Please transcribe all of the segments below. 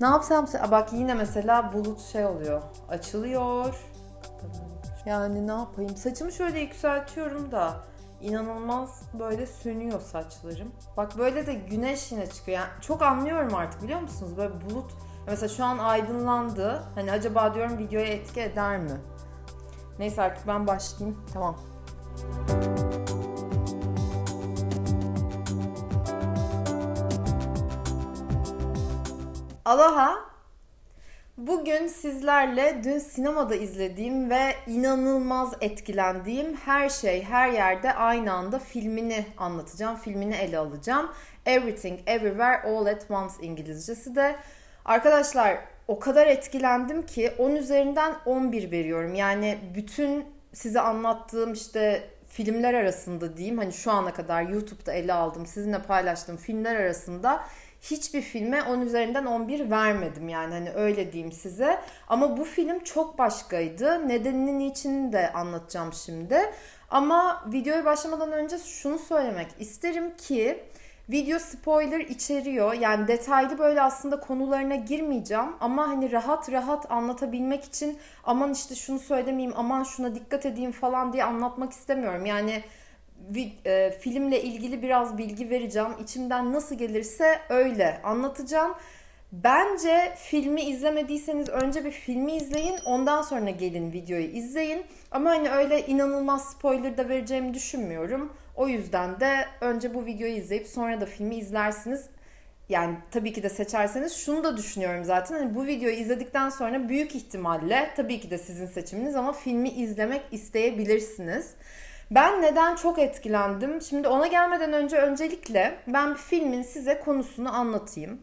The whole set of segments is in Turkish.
Ne yapsam? Bak yine mesela bulut şey oluyor. Açılıyor. Yani ne yapayım? Saçımı şöyle yükseltiyorum da inanılmaz böyle sönüyor saçlarım. Bak böyle de güneş yine çıkıyor. Yani çok anlıyorum artık biliyor musunuz? Böyle bulut mesela şu an aydınlandı. Hani acaba diyorum videoya etki eder mi? Neyse artık ben başlayayım. Tamam. Aloha. Bugün sizlerle dün sinemada izlediğim ve inanılmaz etkilendiğim her şey her yerde aynı anda filmini anlatacağım. Filmini ele alacağım. Everything Everywhere All at Once İngilizcesi de. Arkadaşlar o kadar etkilendim ki 10 üzerinden 11 veriyorum. Yani bütün size anlattığım işte filmler arasında diyeyim hani şu ana kadar YouTube'da ele aldım sizinle paylaştığım filmler arasında hiçbir filme 10 üzerinden 11 vermedim yani hani öyle diyeyim size. Ama bu film çok başkaydı. Nedenini niçin de anlatacağım şimdi. Ama videoya başlamadan önce şunu söylemek isterim ki Video spoiler içeriyor. Yani detaylı böyle aslında konularına girmeyeceğim. Ama hani rahat rahat anlatabilmek için aman işte şunu söylemeyeyim, aman şuna dikkat edeyim falan diye anlatmak istemiyorum. Yani filmle ilgili biraz bilgi vereceğim. İçimden nasıl gelirse öyle anlatacağım. Bence filmi izlemediyseniz önce bir filmi izleyin. Ondan sonra gelin videoyu izleyin. Ama hani öyle inanılmaz spoiler da vereceğimi düşünmüyorum. O yüzden de önce bu videoyu izleyip sonra da filmi izlersiniz. Yani tabii ki de seçerseniz şunu da düşünüyorum zaten. Hani bu videoyu izledikten sonra büyük ihtimalle tabii ki de sizin seçiminiz ama filmi izlemek isteyebilirsiniz. Ben neden çok etkilendim? Şimdi ona gelmeden önce öncelikle ben bir filmin size konusunu anlatayım.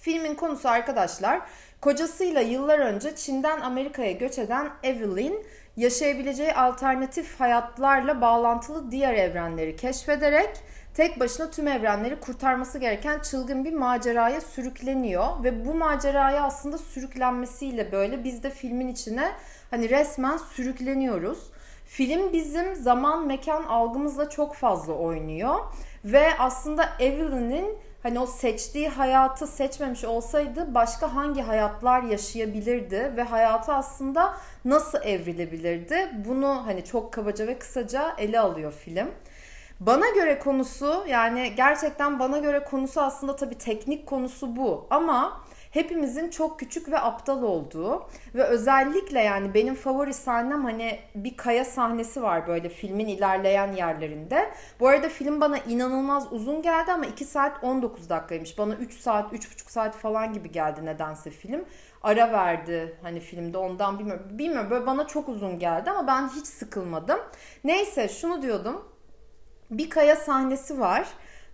Filmin konusu arkadaşlar kocasıyla yıllar önce Çin'den Amerika'ya göç eden Evelyn yaşayabileceği alternatif hayatlarla bağlantılı diğer evrenleri keşfederek tek başına tüm evrenleri kurtarması gereken çılgın bir maceraya sürükleniyor ve bu maceraya aslında sürüklenmesiyle böyle biz de filmin içine hani resmen sürükleniyoruz. Film bizim zaman mekan algımızla çok fazla oynuyor ve aslında Evelyn'in hani o seçtiği hayatı seçmemiş olsaydı başka hangi hayatlar yaşayabilirdi ve hayatı aslında nasıl evrilebilirdi? Bunu hani çok kabaca ve kısaca ele alıyor film. Bana göre konusu yani gerçekten bana göre konusu aslında tabii teknik konusu bu ama hepimizin çok küçük ve aptal olduğu ve özellikle yani benim favori sahnem hani bir kaya sahnesi var böyle filmin ilerleyen yerlerinde. Bu arada film bana inanılmaz uzun geldi ama 2 saat 19 dakikaymış. Bana 3 saat, 3,5 saat falan gibi geldi nedense film. Ara verdi hani filmde ondan bilmiyorum. Bilmiyorum böyle bana çok uzun geldi ama ben hiç sıkılmadım. Neyse şunu diyordum. Bir kaya sahnesi var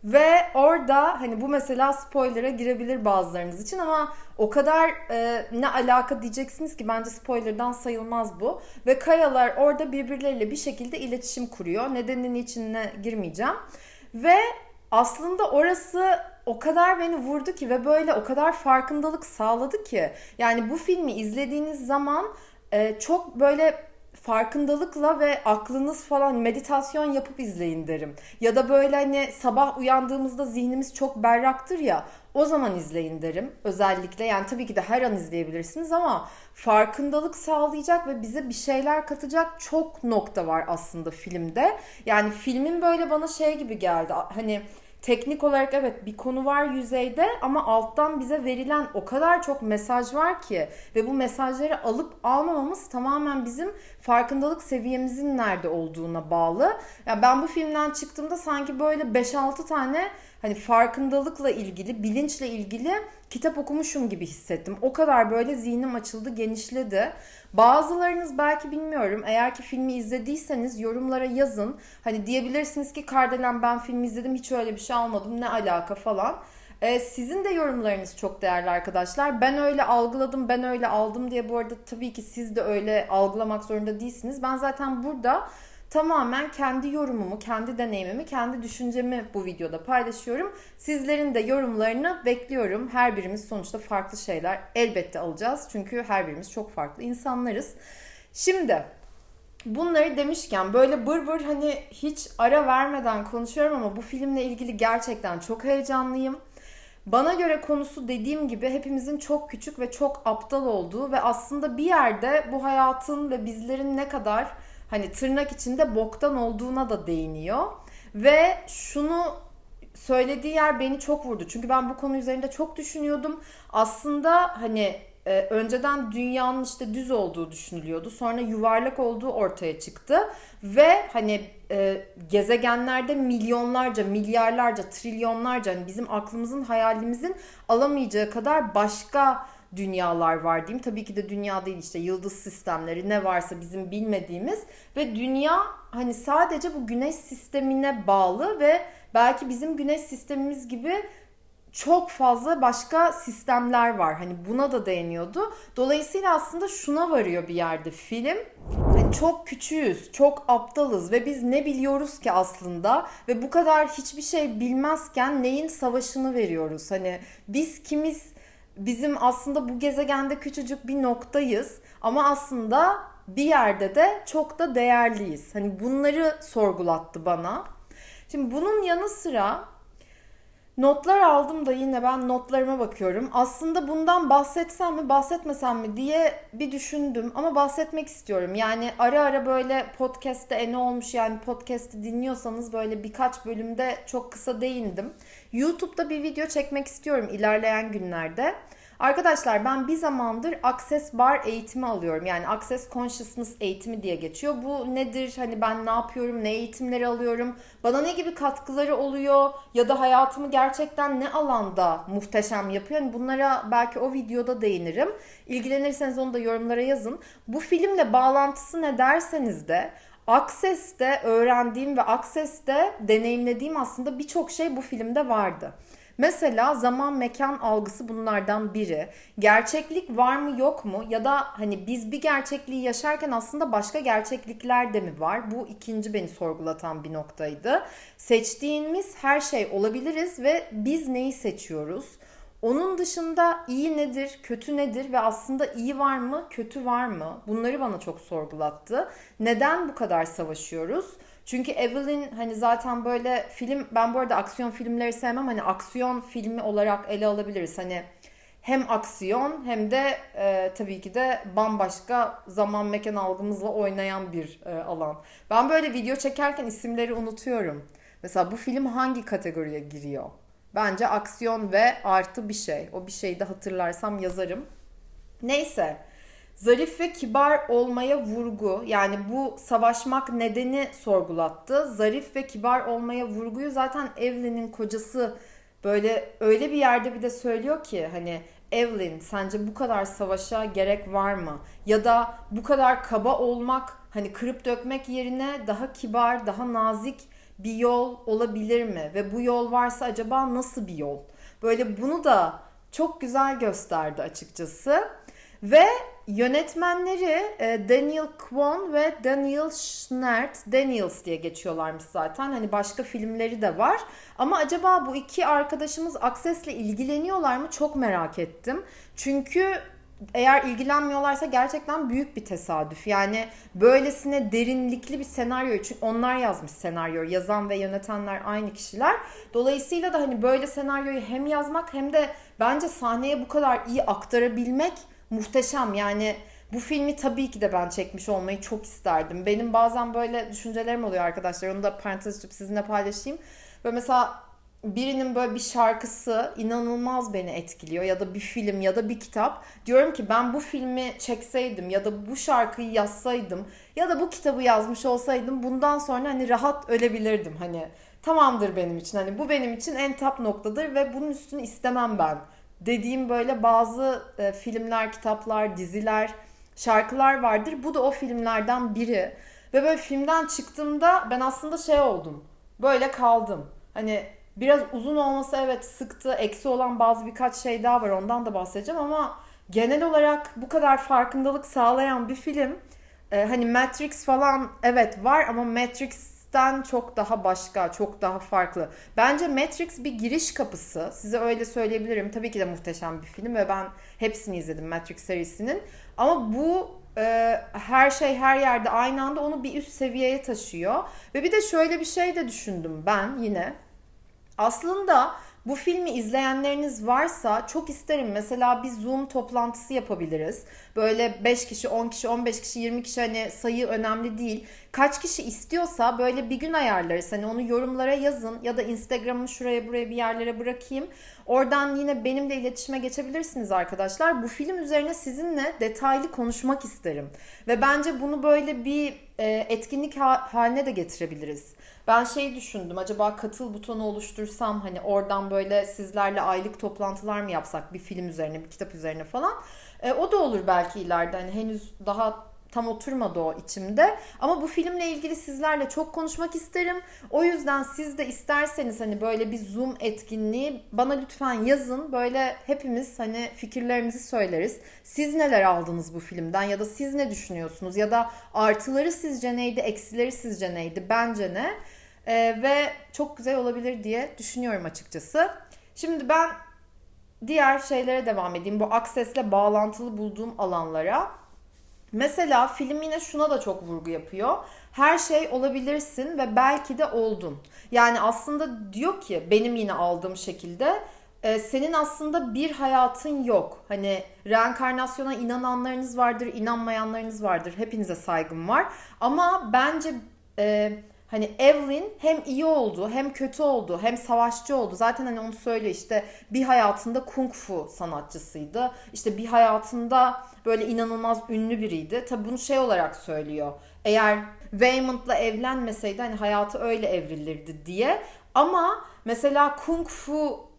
ve orada hani bu mesela spoiler'a girebilir bazılarınız için ama o kadar e, ne alaka diyeceksiniz ki bence spoiler'dan sayılmaz bu. Ve kayalar orada birbirleriyle bir şekilde iletişim kuruyor. Nedeninin içine girmeyeceğim. Ve aslında orası o kadar beni vurdu ki ve böyle o kadar farkındalık sağladı ki. Yani bu filmi izlediğiniz zaman e, çok böyle farkındalıkla ve aklınız falan meditasyon yapıp izleyin derim. Ya da böyle hani sabah uyandığımızda zihnimiz çok berraktır ya o zaman izleyin derim. Özellikle yani tabii ki de her an izleyebilirsiniz ama farkındalık sağlayacak ve bize bir şeyler katacak çok nokta var aslında filmde. Yani filmin böyle bana şey gibi geldi. Hani teknik olarak evet bir konu var yüzeyde ama alttan bize verilen o kadar çok mesaj var ki ve bu mesajları alıp almamamız tamamen bizim farkındalık seviyemizin nerede olduğuna bağlı. Yani ben bu filmden çıktığımda sanki böyle 5-6 tane hani farkındalıkla ilgili, bilinçle ilgili kitap okumuşum gibi hissettim. O kadar böyle zihnim açıldı, genişledi. Bazılarınız belki bilmiyorum eğer ki filmi izlediyseniz yorumlara yazın. Hani diyebilirsiniz ki Kardelen ben filmi izledim hiç öyle bir şey almadım ne alaka falan. Ee, sizin de yorumlarınız çok değerli arkadaşlar. Ben öyle algıladım, ben öyle aldım diye bu arada tabii ki siz de öyle algılamak zorunda değilsiniz. Ben zaten burada tamamen kendi yorumumu, kendi deneyimimi, kendi düşüncemi bu videoda paylaşıyorum. Sizlerin de yorumlarını bekliyorum. Her birimiz sonuçta farklı şeyler elbette alacağız. Çünkü her birimiz çok farklı insanlarız. Şimdi bunları demişken böyle bır bır hani hiç ara vermeden konuşuyorum ama bu filmle ilgili gerçekten çok heyecanlıyım. Bana göre konusu dediğim gibi hepimizin çok küçük ve çok aptal olduğu ve aslında bir yerde bu hayatın ve bizlerin ne kadar hani tırnak içinde boktan olduğuna da değiniyor. Ve şunu söylediği yer beni çok vurdu. Çünkü ben bu konu üzerinde çok düşünüyordum. Aslında hani e, önceden dünyanın işte düz olduğu düşünülüyordu. Sonra yuvarlak olduğu ortaya çıktı. Ve hani e, gezegenlerde milyonlarca, milyarlarca, trilyonlarca hani bizim aklımızın, hayalimizin alamayacağı kadar başka dünyalar var diyeyim. Tabii ki de dünya değil işte yıldız sistemleri ne varsa bizim bilmediğimiz ve dünya hani sadece bu güneş sistemine bağlı ve belki bizim güneş sistemimiz gibi çok fazla başka sistemler var. Hani buna da değiniyordu. Dolayısıyla aslında şuna varıyor bir yerde film. Yani çok küçüğüz, çok aptalız ve biz ne biliyoruz ki aslında ve bu kadar hiçbir şey bilmezken neyin savaşını veriyoruz? Hani biz kimiz? Bizim aslında bu gezegende küçücük bir noktayız ama aslında bir yerde de çok da değerliyiz. Hani bunları sorgulattı bana. Şimdi bunun yanı sıra Notlar aldım da yine ben notlarıma bakıyorum. Aslında bundan bahsetsem mi bahsetmesem mi diye bir düşündüm ama bahsetmek istiyorum. Yani ara ara böyle podcast'te e ne olmuş yani podcast'i dinliyorsanız böyle birkaç bölümde çok kısa değindim. YouTube'da bir video çekmek istiyorum ilerleyen günlerde. Arkadaşlar ben bir zamandır Access Bar eğitimi alıyorum. Yani Access Consciousness eğitimi diye geçiyor. Bu nedir? Hani ben ne yapıyorum? Ne eğitimleri alıyorum? Bana ne gibi katkıları oluyor? Ya da hayatımı gerçekten ne alanda muhteşem yapıyor? Yani bunlara belki o videoda değinirim. İlgilenirseniz onu da yorumlara yazın. Bu filmle bağlantısı ne derseniz de Access'te öğrendiğim ve Access'te deneyimlediğim aslında birçok şey bu filmde vardı. Mesela zaman mekan algısı bunlardan biri. Gerçeklik var mı yok mu ya da hani biz bir gerçekliği yaşarken aslında başka gerçeklikler de mi var? Bu ikinci beni sorgulatan bir noktaydı. Seçtiğimiz her şey olabiliriz ve biz neyi seçiyoruz? Onun dışında iyi nedir, kötü nedir ve aslında iyi var mı, kötü var mı? Bunları bana çok sorgulattı. Neden bu kadar savaşıyoruz? Çünkü Evelyn hani zaten böyle film ben bu arada aksiyon filmleri sevmem hani aksiyon filmi olarak ele alabiliriz. Hani hem aksiyon hem de e, tabii ki de bambaşka zaman mekan algımızla oynayan bir e, alan. Ben böyle video çekerken isimleri unutuyorum. Mesela bu film hangi kategoriye giriyor? Bence aksiyon ve artı bir şey. O bir şeyi de hatırlarsam yazarım. Neyse. Zarif ve kibar olmaya vurgu yani bu savaşmak nedeni sorgulattı. Zarif ve kibar olmaya vurguyu zaten Evelyn'in kocası böyle öyle bir yerde bir de söylüyor ki hani Evelyn sence bu kadar savaşa gerek var mı? Ya da bu kadar kaba olmak hani kırıp dökmek yerine daha kibar, daha nazik bir yol olabilir mi? Ve bu yol varsa acaba nasıl bir yol? Böyle bunu da çok güzel gösterdi açıkçası. Ve yönetmenleri e, Daniel Kwan ve Daniel Schnert, Daniels diye geçiyorlarmış zaten. Hani başka filmleri de var. Ama acaba bu iki arkadaşımız Access'le ilgileniyorlar mı çok merak ettim. Çünkü eğer ilgilenmiyorlarsa gerçekten büyük bir tesadüf. Yani böylesine derinlikli bir senaryo çünkü onlar yazmış senaryoyu. Yazan ve yönetenler aynı kişiler. Dolayısıyla da hani böyle senaryoyu hem yazmak hem de bence sahneye bu kadar iyi aktarabilmek muhteşem. Yani bu filmi tabii ki de ben çekmiş olmayı çok isterdim. Benim bazen böyle düşüncelerim oluyor arkadaşlar. Onu da parantez açıp sizinle paylaşayım. Böyle mesela birinin böyle bir şarkısı inanılmaz beni etkiliyor ya da bir film ya da bir kitap. Diyorum ki ben bu filmi çekseydim ya da bu şarkıyı yazsaydım ya da bu kitabı yazmış olsaydım bundan sonra hani rahat ölebilirdim. Hani tamamdır benim için. Hani bu benim için en tap noktadır ve bunun üstünü istemem ben dediğim böyle bazı e, filmler, kitaplar, diziler, şarkılar vardır. Bu da o filmlerden biri. Ve böyle filmden çıktığımda ben aslında şey oldum. Böyle kaldım. Hani biraz uzun olması evet sıktı. Eksi olan bazı birkaç şey daha var. Ondan da bahsedeceğim ama genel olarak bu kadar farkındalık sağlayan bir film. Ee, hani Matrix falan evet var ama Matrix Matrix'ten çok daha başka, çok daha farklı. Bence Matrix bir giriş kapısı. Size öyle söyleyebilirim. Tabii ki de muhteşem bir film ve ben hepsini izledim Matrix serisinin. Ama bu e, her şey her yerde aynı anda onu bir üst seviyeye taşıyor. Ve bir de şöyle bir şey de düşündüm ben yine. Aslında bu filmi izleyenleriniz varsa çok isterim. Mesela bir Zoom toplantısı yapabiliriz. Böyle 5 kişi, 10 kişi, 15 kişi, 20 kişi hani sayı önemli değil. Kaç kişi istiyorsa böyle bir gün ayarlarız. Hani onu yorumlara yazın ya da Instagram'ı şuraya buraya bir yerlere bırakayım. Oradan yine benimle iletişime geçebilirsiniz arkadaşlar. Bu film üzerine sizinle detaylı konuşmak isterim. Ve bence bunu böyle bir e, etkinlik haline de getirebiliriz. Ben şey düşündüm acaba katıl butonu oluştursam hani oradan böyle sizlerle aylık toplantılar mı yapsak bir film üzerine bir kitap üzerine falan. E, o da olur belki ileride hani henüz daha tam oturmadı o içimde. Ama bu filmle ilgili sizlerle çok konuşmak isterim. O yüzden siz de isterseniz hani böyle bir Zoom etkinliği bana lütfen yazın. Böyle hepimiz hani fikirlerimizi söyleriz. Siz neler aldınız bu filmden ya da siz ne düşünüyorsunuz ya da artıları sizce neydi, eksileri sizce neydi, bence ne? Ee, ve çok güzel olabilir diye düşünüyorum açıkçası. Şimdi ben diğer şeylere devam edeyim. Bu Access'le bağlantılı bulduğum alanlara. Mesela film yine şuna da çok vurgu yapıyor. Her şey olabilirsin ve belki de oldun. Yani aslında diyor ki benim yine aldığım şekilde e, senin aslında bir hayatın yok. Hani reenkarnasyona inananlarınız vardır, inanmayanlarınız vardır. Hepinize saygım var. Ama bence e, Hani Evelyn hem iyi oldu hem kötü oldu hem savaşçı oldu. Zaten hani onu söyle işte bir hayatında kung fu sanatçısıydı. İşte bir hayatında böyle inanılmaz ünlü biriydi. Tabi bunu şey olarak söylüyor. Eğer Waymond'la evlenmeseydi hani hayatı öyle evrilirdi diye. Ama mesela kung fu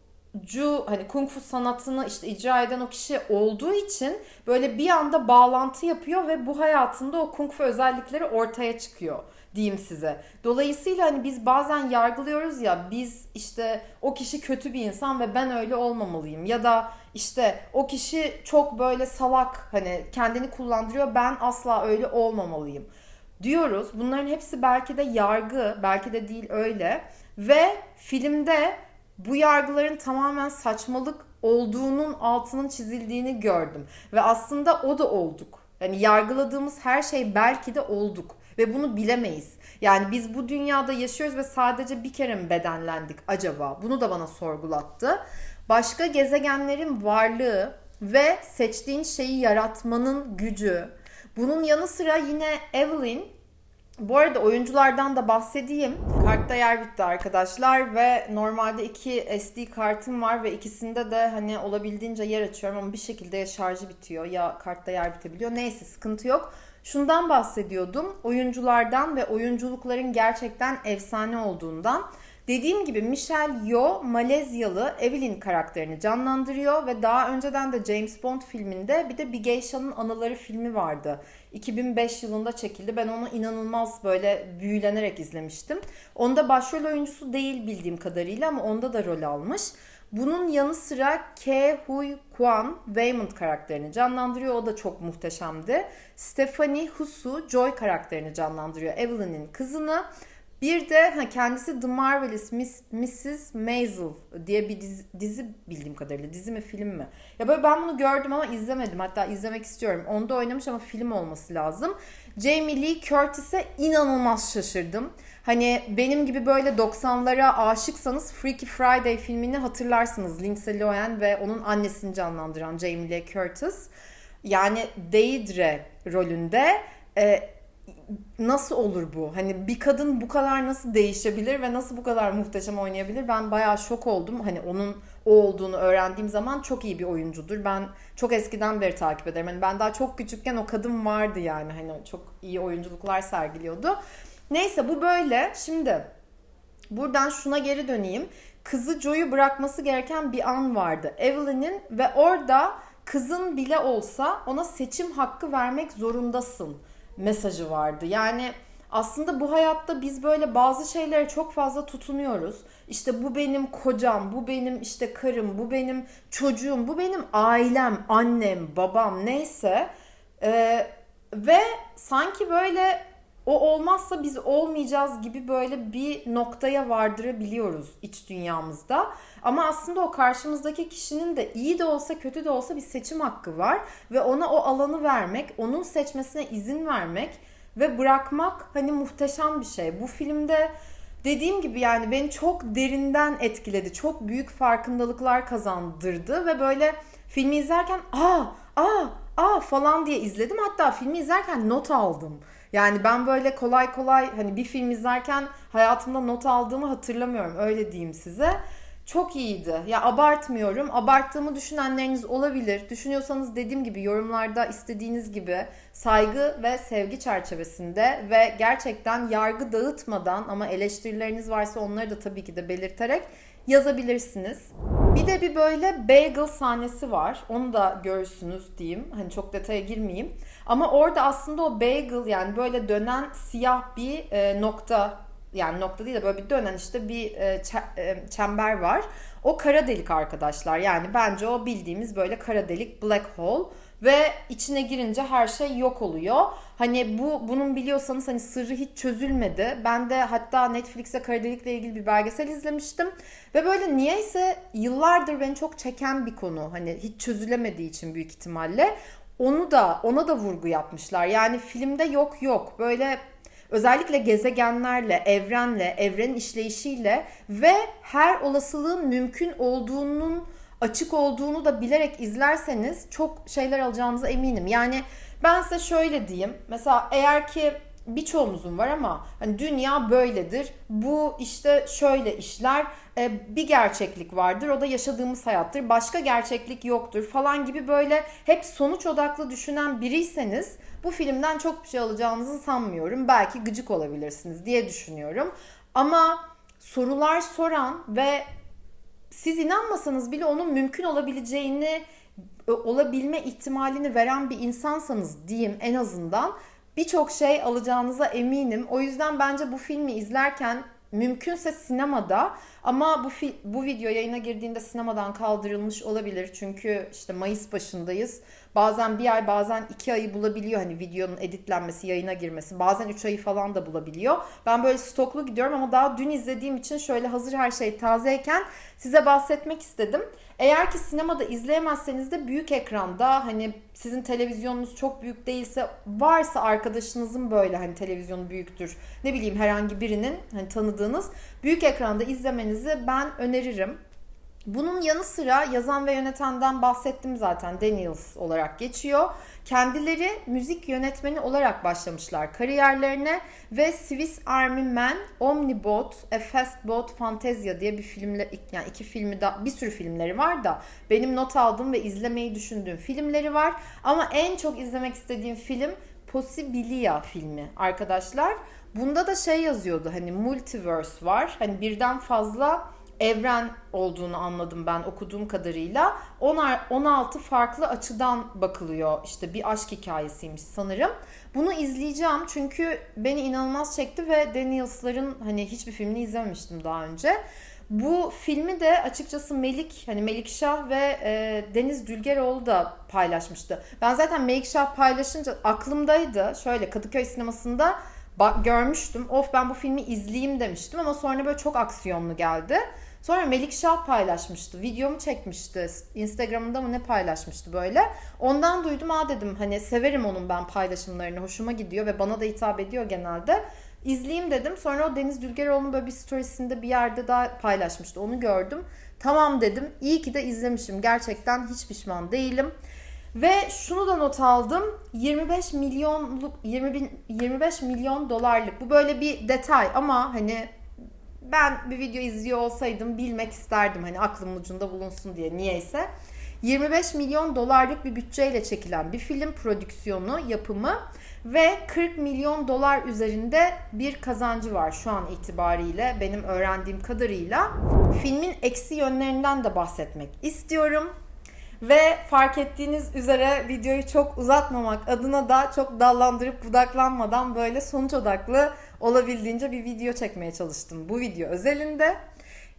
cu hani kung fu sanatını işte icra eden o kişi olduğu için böyle bir anda bağlantı yapıyor ve bu hayatında o kung fu özellikleri ortaya çıkıyor diyeyim size. Dolayısıyla hani biz bazen yargılıyoruz ya biz işte o kişi kötü bir insan ve ben öyle olmamalıyım ya da işte o kişi çok böyle salak hani kendini kullandırıyor ben asla öyle olmamalıyım diyoruz. Bunların hepsi belki de yargı, belki de değil öyle ve filmde bu yargıların tamamen saçmalık olduğunun altının çizildiğini gördüm ve aslında o da olduk. Yani yargıladığımız her şey belki de olduk ve bunu bilemeyiz. Yani biz bu dünyada yaşıyoruz ve sadece bir kere mi bedenlendik acaba? Bunu da bana sorgulattı. Başka gezegenlerin varlığı ve seçtiğin şeyi yaratmanın gücü. Bunun yanı sıra yine Evelyn bu arada oyunculardan da bahsedeyim. Kartta yer bitti arkadaşlar ve normalde iki SD kartım var ve ikisinde de hani olabildiğince yer açıyorum ama bir şekilde ya şarjı bitiyor ya kartta yer bitebiliyor. Neyse sıkıntı yok. Şundan bahsediyordum. Oyunculardan ve oyunculukların gerçekten efsane olduğundan. Dediğim gibi Michelle Yeoh Malezyalı Evelyn karakterini canlandırıyor ve daha önceden de James Bond filminde bir de Bir Geisha'nın Anıları filmi vardı. 2005 yılında çekildi. Ben onu inanılmaz böyle büyülenerek izlemiştim. Onda başrol oyuncusu değil bildiğim kadarıyla ama onda da rol almış. Bunun yanı sıra Ke Huy Kwan Waymond karakterini canlandırıyor. O da çok muhteşemdi. Stephanie Husu Joy karakterini canlandırıyor. Evelyn'in kızını. Bir de ha, kendisi The Marvelous Miss, Mrs. Maisel diye bir dizi, dizi bildiğim kadarıyla. Dizi mi film mi? Ya böyle ben bunu gördüm ama izlemedim. Hatta izlemek istiyorum. Onda oynamış ama film olması lazım. Jamie Lee Curtis'e inanılmaz şaşırdım. Hani benim gibi böyle 90'lara aşıksanız Freaky Friday filmini hatırlarsınız. Lindsay Lohan ve onun annesini canlandıran Jamie Lee Curtis. Yani Deidre rolünde e, nasıl olur bu? Hani bir kadın bu kadar nasıl değişebilir ve nasıl bu kadar muhteşem oynayabilir? Ben bayağı şok oldum. Hani onun o olduğunu öğrendiğim zaman çok iyi bir oyuncudur. Ben çok eskiden beri takip ederim. Hani ben daha çok küçükken o kadın vardı yani. Hani çok iyi oyunculuklar sergiliyordu. Neyse bu böyle. Şimdi buradan şuna geri döneyim. Kızı Joe'yu bırakması gereken bir an vardı. Evelyn'in ve orada kızın bile olsa ona seçim hakkı vermek zorundasın mesajı vardı. Yani aslında bu hayatta biz böyle bazı şeylere çok fazla tutunuyoruz. İşte bu benim kocam, bu benim işte karım, bu benim çocuğum, bu benim ailem, annem, babam neyse. Ee, ve sanki böyle o olmazsa biz olmayacağız gibi böyle bir noktaya vardırabiliyoruz iç dünyamızda. Ama aslında o karşımızdaki kişinin de iyi de olsa kötü de olsa bir seçim hakkı var ve ona o alanı vermek, onun seçmesine izin vermek ve bırakmak hani muhteşem bir şey. Bu filmde dediğim gibi yani beni çok derinden etkiledi. Çok büyük farkındalıklar kazandırdı ve böyle filmi izlerken aa aa aa falan diye izledim. Hatta filmi izlerken not aldım. Yani ben böyle kolay kolay hani bir film izlerken hayatımda not aldığımı hatırlamıyorum. Öyle diyeyim size. Çok iyiydi. Ya abartmıyorum. Abarttığımı düşünenleriniz olabilir. Düşünüyorsanız dediğim gibi yorumlarda istediğiniz gibi saygı ve sevgi çerçevesinde ve gerçekten yargı dağıtmadan ama eleştirileriniz varsa onları da tabii ki de belirterek yazabilirsiniz. Bir de bir böyle bagel sahnesi var. Onu da görürsünüz diyeyim. Hani çok detaya girmeyeyim. Ama orada aslında o bagel yani böyle dönen siyah bir e, nokta yani nokta değil de böyle bir dönen işte bir e, e, çember var. O kara delik arkadaşlar. Yani bence o bildiğimiz böyle kara delik black hole ve içine girince her şey yok oluyor. Hani bu bunun biliyorsanız hani sırrı hiç çözülmedi. Ben de hatta Netflix'e kara delikle ilgili bir belgesel izlemiştim ve böyle niyeyse yıllardır beni çok çeken bir konu. Hani hiç çözülemediği için büyük ihtimalle onu da ona da vurgu yapmışlar. Yani filmde yok yok. Böyle özellikle gezegenlerle, evrenle, evrenin işleyişiyle ve her olasılığın mümkün olduğunun açık olduğunu da bilerek izlerseniz çok şeyler alacağınıza eminim. Yani ben size şöyle diyeyim. Mesela eğer ki birçoğumuzun var ama hani dünya böyledir. Bu işte şöyle işler. E, bir gerçeklik vardır. O da yaşadığımız hayattır. Başka gerçeklik yoktur falan gibi böyle hep sonuç odaklı düşünen biriyseniz bu filmden çok bir şey alacağınızı sanmıyorum. Belki gıcık olabilirsiniz diye düşünüyorum. Ama sorular soran ve siz inanmasanız bile onun mümkün olabileceğini e, olabilme ihtimalini veren bir insansanız diyeyim en azından birçok şey alacağınıza eminim. O yüzden bence bu filmi izlerken mümkünse sinemada ama bu bu video yayına girdiğinde sinemadan kaldırılmış olabilir. Çünkü işte Mayıs başındayız. Bazen bir ay bazen iki ayı bulabiliyor hani videonun editlenmesi, yayına girmesi. Bazen üç ayı falan da bulabiliyor. Ben böyle stoklu gidiyorum ama daha dün izlediğim için şöyle hazır her şey tazeyken size bahsetmek istedim. Eğer ki sinemada izleyemezseniz de büyük ekranda hani sizin televizyonunuz çok büyük değilse varsa arkadaşınızın böyle hani televizyonu büyüktür. Ne bileyim herhangi birinin hani tanıdığınız büyük ekranda izlemenizi ben öneririm. Bunun yanı sıra yazan ve yönetenden bahsettim zaten Daniels olarak geçiyor. Kendileri müzik yönetmeni olarak başlamışlar kariyerlerine ve Swiss Army Man, Omnibot, A Fast Boat Fantasia diye bir filmler yani iki filmi da bir sürü filmleri var da benim not aldığım ve izlemeyi düşündüğüm filmleri var. Ama en çok izlemek istediğim film Possibilia filmi arkadaşlar. Bunda da şey yazıyordu hani multiverse var. Hani birden fazla evren olduğunu anladım ben okuduğum kadarıyla. 16 farklı açıdan bakılıyor. İşte bir aşk hikayesiymiş sanırım. Bunu izleyeceğim çünkü beni inanılmaz çekti ve Daniels'ların hani hiçbir filmini izlememiştim daha önce. Bu filmi de açıkçası Melik hani Melik Şah ve e, Deniz Dülgeroğlu da paylaşmıştı. Ben zaten Melik Şah paylaşınca aklımdaydı. Şöyle Kadıköy sinemasında görmüştüm. Of ben bu filmi izleyeyim demiştim ama sonra böyle çok aksiyonlu geldi. Sonra Melik Şah paylaşmıştı. Videomu çekmişti. Instagram'ında mı ne paylaşmıştı böyle. Ondan duydum ha dedim hani severim onun ben paylaşımlarını. Hoşuma gidiyor ve bana da hitap ediyor genelde. İzleyeyim dedim. Sonra o Deniz Dülgeroğlu'nun böyle bir storiesinde bir yerde daha paylaşmıştı. Onu gördüm. Tamam dedim. İyi ki de izlemişim. Gerçekten hiç pişman değilim. Ve şunu da not aldım. 25 milyonluk 20 bin, 25 milyon dolarlık. Bu böyle bir detay ama hani ben bir video izliyor olsaydım bilmek isterdim hani aklımın ucunda bulunsun diye niyeyse. 25 milyon dolarlık bir bütçeyle çekilen bir film prodüksiyonu, yapımı ve 40 milyon dolar üzerinde bir kazancı var şu an itibariyle benim öğrendiğim kadarıyla. Filmin eksi yönlerinden de bahsetmek istiyorum. Ve fark ettiğiniz üzere videoyu çok uzatmamak adına da çok dallandırıp budaklanmadan böyle sonuç odaklı olabildiğince bir video çekmeye çalıştım bu video özelinde.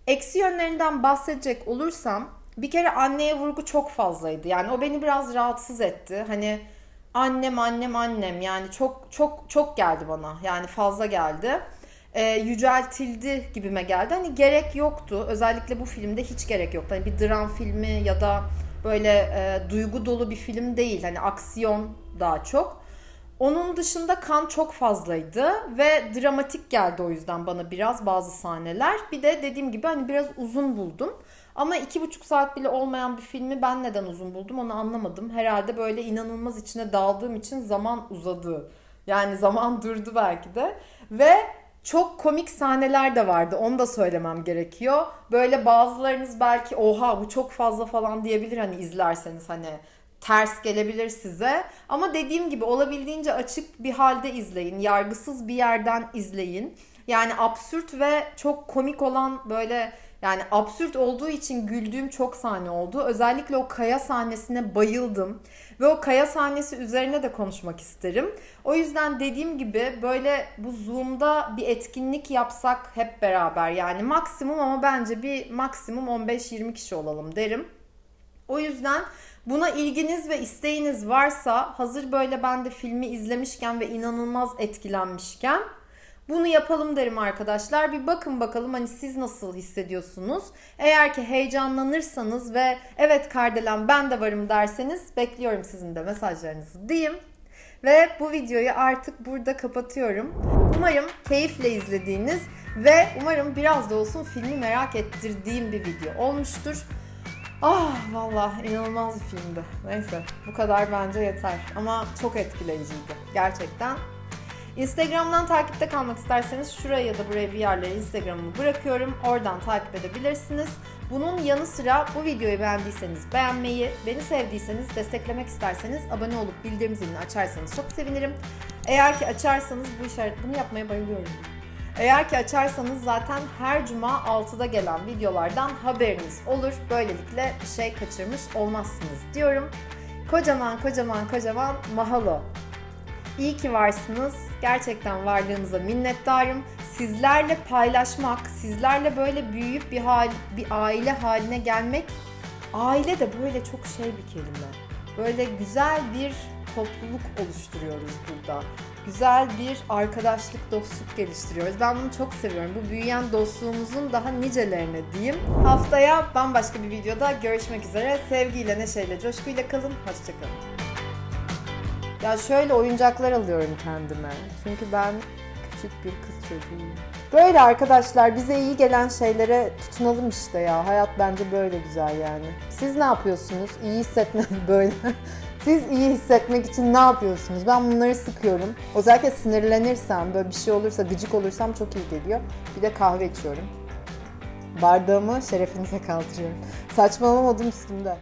Eksi yönlerinden bahsedecek olursam bir kere anneye vurgu çok fazlaydı. Yani o beni biraz rahatsız etti. Hani annem annem annem yani çok çok çok geldi bana. Yani fazla geldi. Ee, yüceltildi gibime geldi. Hani gerek yoktu. Özellikle bu filmde hiç gerek yoktu. Hani bir dram filmi ya da böyle e, duygu dolu bir film değil. Hani aksiyon daha çok. Onun dışında kan çok fazlaydı ve dramatik geldi o yüzden bana biraz bazı sahneler. Bir de dediğim gibi hani biraz uzun buldum. Ama iki buçuk saat bile olmayan bir filmi ben neden uzun buldum onu anlamadım. Herhalde böyle inanılmaz içine daldığım için zaman uzadı. Yani zaman durdu belki de. Ve çok komik sahneler de vardı. Onu da söylemem gerekiyor. Böyle bazılarınız belki oha bu çok fazla falan diyebilir hani izlerseniz hani ters gelebilir size. Ama dediğim gibi olabildiğince açık bir halde izleyin. Yargısız bir yerden izleyin. Yani absürt ve çok komik olan böyle yani absürt olduğu için güldüğüm çok sahne oldu. Özellikle o kaya sahnesine bayıldım. Ve o kaya sahnesi üzerine de konuşmak isterim. O yüzden dediğim gibi böyle bu Zoom'da bir etkinlik yapsak hep beraber. Yani maksimum ama bence bir maksimum 15-20 kişi olalım derim. O yüzden buna ilginiz ve isteğiniz varsa hazır böyle ben de filmi izlemişken ve inanılmaz etkilenmişken bunu yapalım derim arkadaşlar. Bir bakın bakalım hani siz nasıl hissediyorsunuz. Eğer ki heyecanlanırsanız ve evet Kardelen ben de varım derseniz bekliyorum sizin de mesajlarınızı diyeyim. Ve bu videoyu artık burada kapatıyorum. Umarım keyifle izlediğiniz ve umarım biraz da olsun filmi merak ettirdiğim bir video olmuştur. Ah vallahi inanılmaz bir filmdi. Neyse bu kadar bence yeter. Ama çok etkileyiciydi. Gerçekten Instagram'dan takipte kalmak isterseniz şuraya ya da buraya bir yerlere Instagram'ımı bırakıyorum. Oradan takip edebilirsiniz. Bunun yanı sıra bu videoyu beğendiyseniz beğenmeyi, beni sevdiyseniz, desteklemek isterseniz abone olup bildirim zilini açarsanız çok sevinirim. Eğer ki açarsanız bu işaret bunu yapmaya bayılıyorum. Eğer ki açarsanız zaten her cuma 6'da gelen videolardan haberiniz olur. Böylelikle bir şey kaçırmış olmazsınız diyorum. Kocaman kocaman kocaman mahalo. İyi ki varsınız. Gerçekten varlığınıza minnettarım. Sizlerle paylaşmak, sizlerle böyle büyüyüp bir hal, bir aile haline gelmek. Aile de böyle çok şey bir kelime. Böyle güzel bir topluluk oluşturuyoruz burada. Güzel bir arkadaşlık, dostluk geliştiriyoruz. Ben bunu çok seviyorum. Bu büyüyen dostluğumuzun daha nicelerine diyeyim. Haftaya bambaşka bir videoda görüşmek üzere. Sevgiyle, neşeyle, coşkuyla kalın. Hoşçakalın. Ya şöyle oyuncaklar alıyorum kendime. Çünkü ben küçük bir kız çocuğuyum. Böyle arkadaşlar bize iyi gelen şeylere tutunalım işte ya. Hayat bence böyle güzel yani. Siz ne yapıyorsunuz? İyi hissetmek böyle. Siz iyi hissetmek için ne yapıyorsunuz? Ben bunları sıkıyorum. Özellikle sinirlenirsem, böyle bir şey olursa, gıcık olursam çok iyi geliyor. Bir de kahve içiyorum. Bardağımı şerefinize kaldırıyorum. Saçmalamadım üstümde.